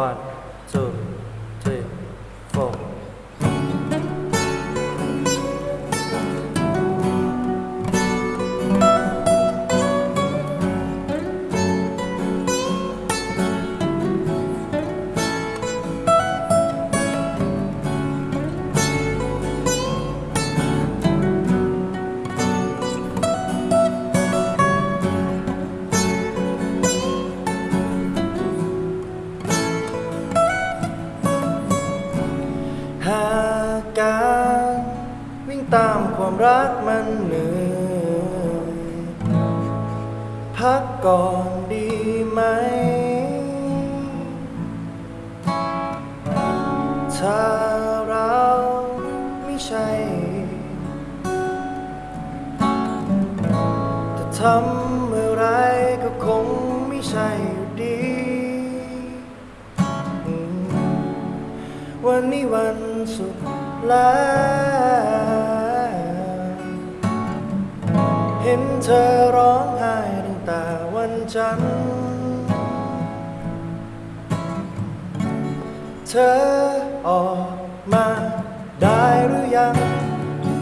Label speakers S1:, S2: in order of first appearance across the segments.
S1: God. ตามความรักมันเหนื่อยพักก่อนดีไหม ถ้าเราไม่ใช่แต่ทำอะไรก็คงไม่ใช่อยู่ดี วันนี้วันสุดแล้ว ห็นเธอร้องไห้ตั้งแต่วันจันทร์เธอออกมาได้หรือยัง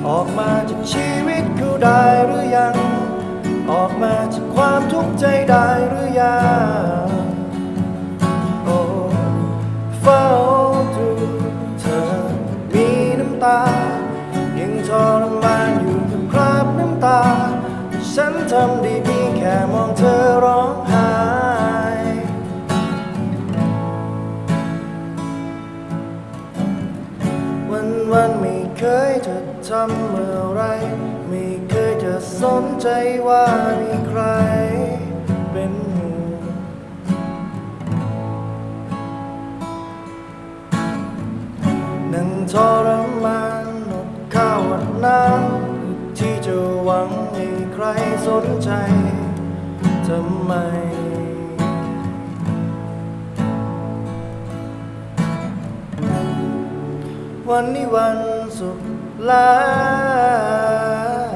S1: ออกมาจากชีวิตเขาได้หรือยัง ออกมาจากความทุกข์ใจได้หรือยัง ทำได้เพียงแค่มองเธอร้องไห้วันวันไม่เคยจะทำอะไร ไม่เคยจะสนใจว่ามีใครเป็นห่วงนั่งทรมานอดข้าวอดน้ำ วังให้ใครสนใจทำไม วันนี้วันสุดล้ว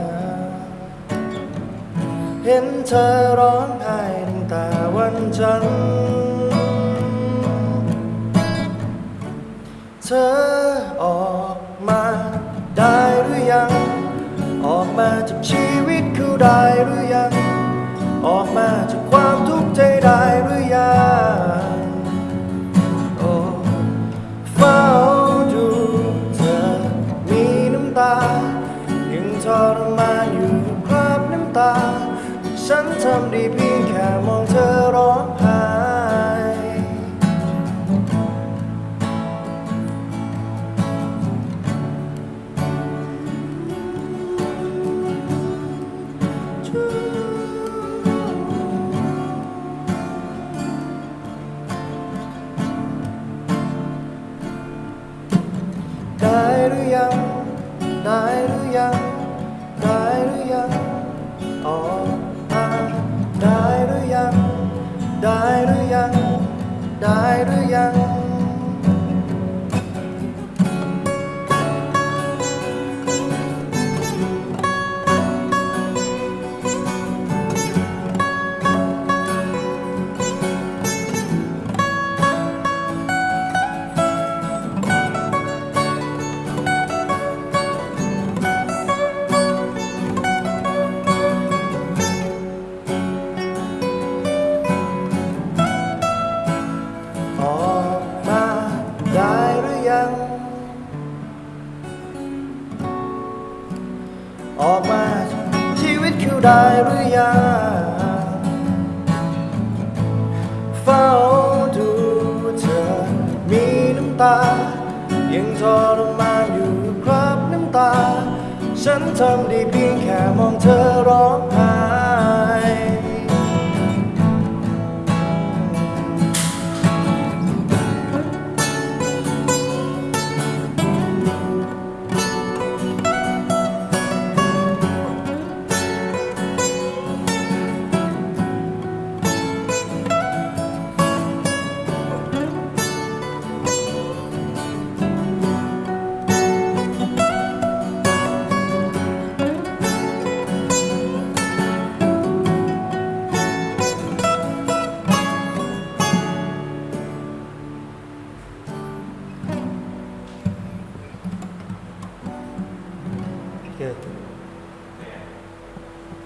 S1: เห็นเธอร้องไห้ตั้งแต่วันจันเธอ มาจากชีวิตเขาได้หรือยัง ออกมาจากความทุกข์ใจได้หรือยังโอ้เฝ้าดูเธอมีน้ำตา ยังทรมานอยู่คราบน้ำตา ฉันทำได้ ยังได้หรือยังออกมาได้หรือยัง ได้หรือยัง ได้หรือยัง ออกมาชีวิตคือได้หรือยังเฝ้าดูเธอมีน้ำตา ยังทรมานอยู่ครับน้ำตา ฉันทำได้เพียงแค่มองเธอร้องไห้「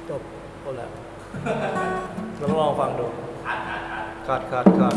S1: จบหมดแล้วลองลองฟังดู คัดคัดคัด